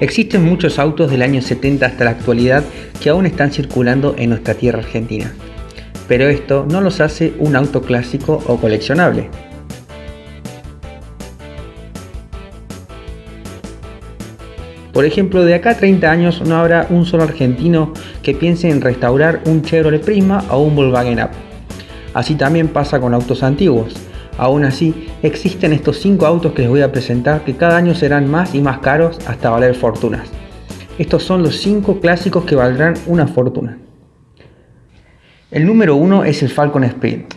Existen muchos autos del año 70 hasta la actualidad que aún están circulando en nuestra tierra argentina, pero esto no los hace un auto clásico o coleccionable. Por ejemplo, de acá a 30 años no habrá un solo argentino que piense en restaurar un Chevrolet Prisma o un Volkswagen Up. Así también pasa con autos antiguos. Aún así, existen estos 5 autos que les voy a presentar que cada año serán más y más caros hasta valer fortunas. Estos son los 5 clásicos que valdrán una fortuna. El número 1 es el Falcon Sprint.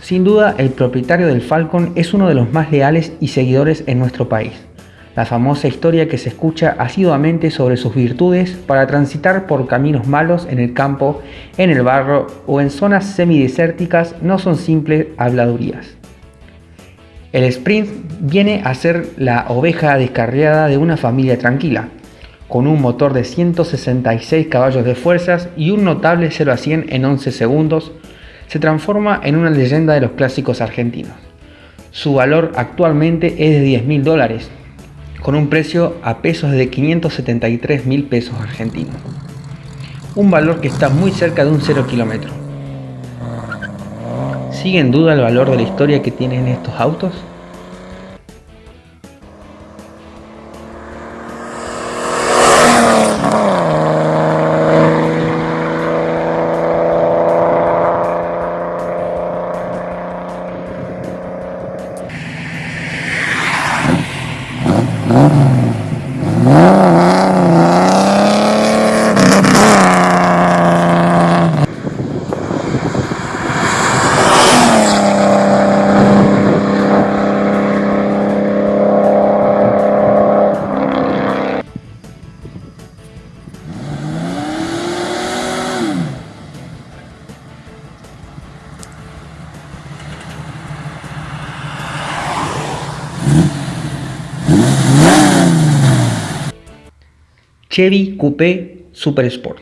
Sin duda, el propietario del Falcon es uno de los más leales y seguidores en nuestro país. La famosa historia que se escucha asiduamente sobre sus virtudes para transitar por caminos malos en el campo, en el barro o en zonas semidesérticas no son simples habladurías. El sprint viene a ser la oveja descarriada de una familia tranquila, con un motor de 166 caballos de fuerzas y un notable 0 a 100 en 11 segundos, se transforma en una leyenda de los clásicos argentinos. Su valor actualmente es de 10 mil dólares, con un precio a pesos de 573 mil pesos argentinos. Un valor que está muy cerca de un 0 kilómetro. ¿Sigue en duda el valor de la historia que tienen estos autos? Chevy Coupé Super Sport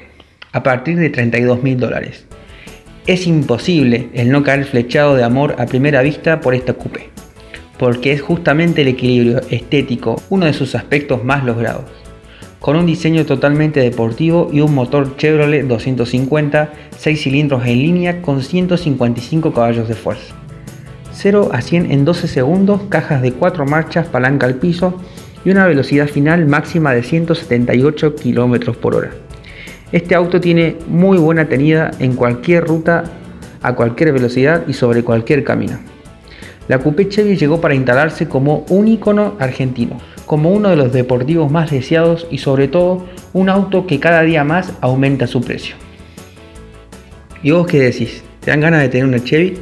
a partir de 32 mil dólares. Es imposible el no caer flechado de amor a primera vista por esta coupé, porque es justamente el equilibrio estético uno de sus aspectos más logrados. Con un diseño totalmente deportivo y un motor Chevrolet 250 6 cilindros en línea con 155 caballos de fuerza. 0 a 100 en 12 segundos, cajas de 4 marchas, palanca al piso y una velocidad final máxima de 178 km por hora. Este auto tiene muy buena tenida en cualquier ruta, a cualquier velocidad y sobre cualquier camino. La Coupé Chevy llegó para instalarse como un icono argentino, como uno de los deportivos más deseados y sobre todo un auto que cada día más aumenta su precio. ¿Y vos qué decís? ¿Te dan ganas de tener una Chevy?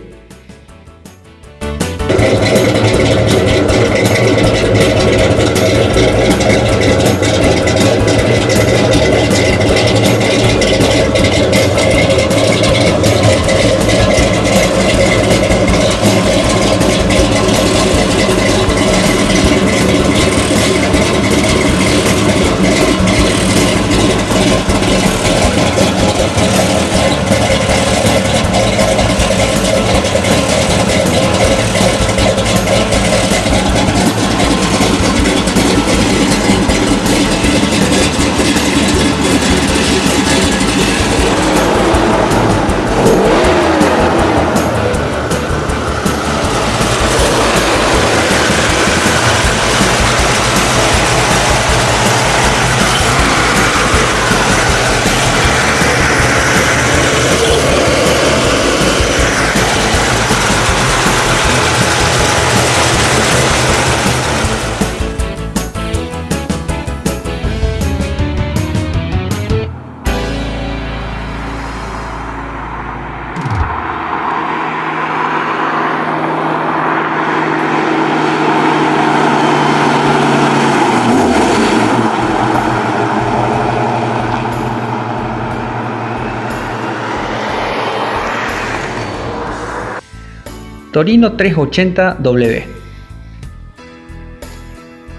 Torino 380W.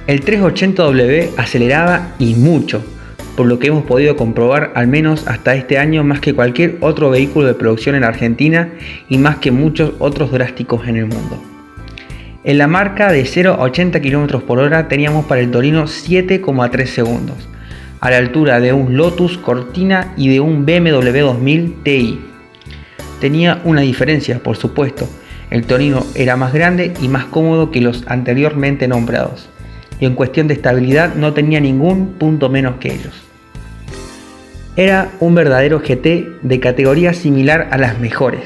El 380W aceleraba y mucho, por lo que hemos podido comprobar al menos hasta este año más que cualquier otro vehículo de producción en Argentina y más que muchos otros drásticos en el mundo. En la marca de 0 a 80 km por hora teníamos para el Torino 7,3 segundos, a la altura de un Lotus Cortina y de un BMW 2000 Ti. Tenía una diferencia, por supuesto, el Torino era más grande y más cómodo que los anteriormente nombrados, y en cuestión de estabilidad no tenía ningún punto menos que ellos. Era un verdadero GT de categoría similar a las mejores.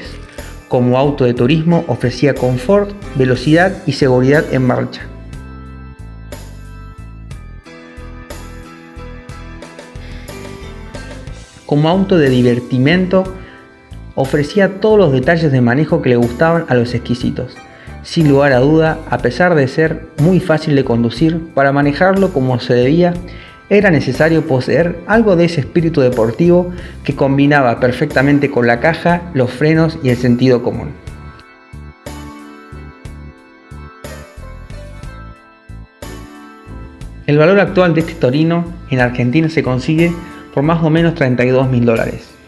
Como auto de turismo ofrecía confort, velocidad y seguridad en marcha. Como auto de divertimento ofrecía todos los detalles de manejo que le gustaban a los exquisitos. Sin lugar a duda, a pesar de ser muy fácil de conducir, para manejarlo como se debía, era necesario poseer algo de ese espíritu deportivo que combinaba perfectamente con la caja, los frenos y el sentido común. El valor actual de este Torino en Argentina se consigue por más o menos 32 mil dólares.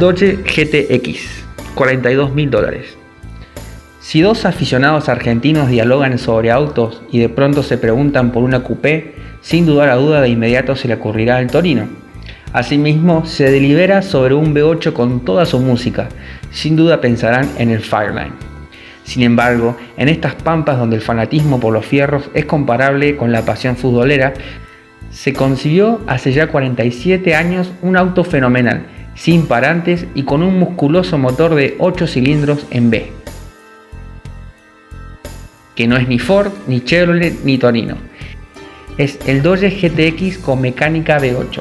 Dodge GTX, 42 mil dólares. Si dos aficionados argentinos dialogan sobre autos y de pronto se preguntan por una coupé, sin dudar a duda de inmediato se le ocurrirá el Torino. Asimismo, se delibera sobre un V8 con toda su música, sin duda pensarán en el Fireline. Sin embargo, en estas pampas donde el fanatismo por los fierros es comparable con la pasión futbolera, se concibió hace ya 47 años un auto fenomenal sin parantes y con un musculoso motor de 8 cilindros en B. Que no es ni Ford, ni Chevrolet, ni Torino. Es el Dodge GTX con mecánica V8.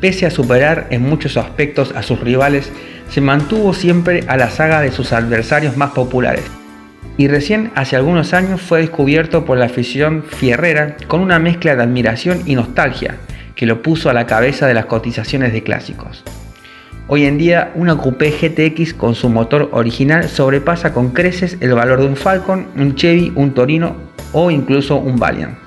Pese a superar en muchos aspectos a sus rivales, se mantuvo siempre a la saga de sus adversarios más populares. Y recién hace algunos años fue descubierto por la afición fierrera con una mezcla de admiración y nostalgia, que lo puso a la cabeza de las cotizaciones de clásicos. Hoy en día, una Coupé GTX con su motor original sobrepasa con creces el valor de un Falcon, un Chevy, un Torino o incluso un Valiant.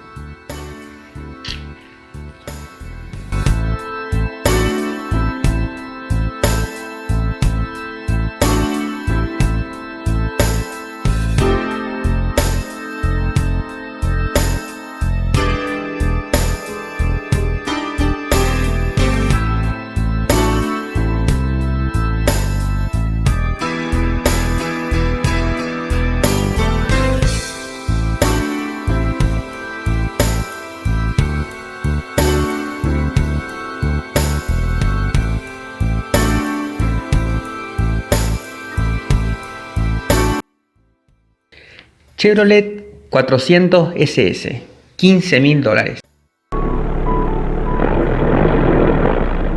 Chevrolet 400 SS, 15 mil dólares.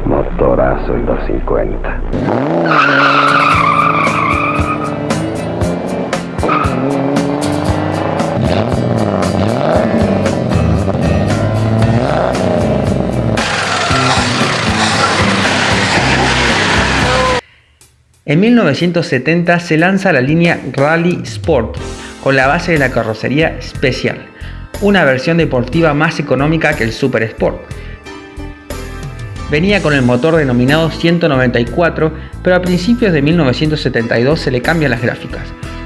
Motorazo y 250. En 1970 se lanza la línea Rally Sport, con la base de la carrocería Special, una versión deportiva más económica que el Super Sport. Venía con el motor denominado 194, pero a principios de 1972 se le cambian las gráficas,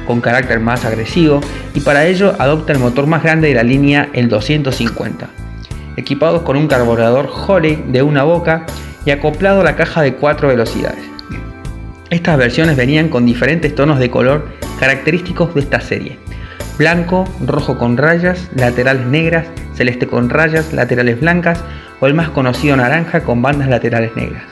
con carácter más agresivo, y para ello adopta el motor más grande de la línea, el 250, equipados con un carburador Holley de una boca y acoplado a la caja de 4 velocidades. Estas versiones venían con diferentes tonos de color característicos de esta serie. Blanco, rojo con rayas, laterales negras, celeste con rayas, laterales blancas o el más conocido naranja con bandas laterales negras.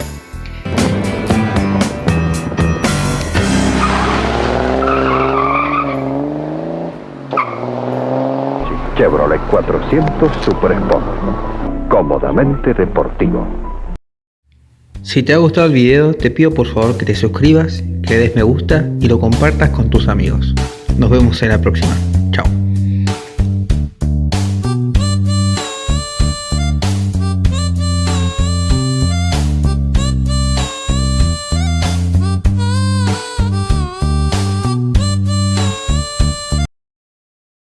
Chevrolet 400 Super Sport. Cómodamente deportivo. Si te ha gustado el video, te pido por favor que te suscribas, que des me gusta y lo compartas con tus amigos. Nos vemos en la próxima. Chao.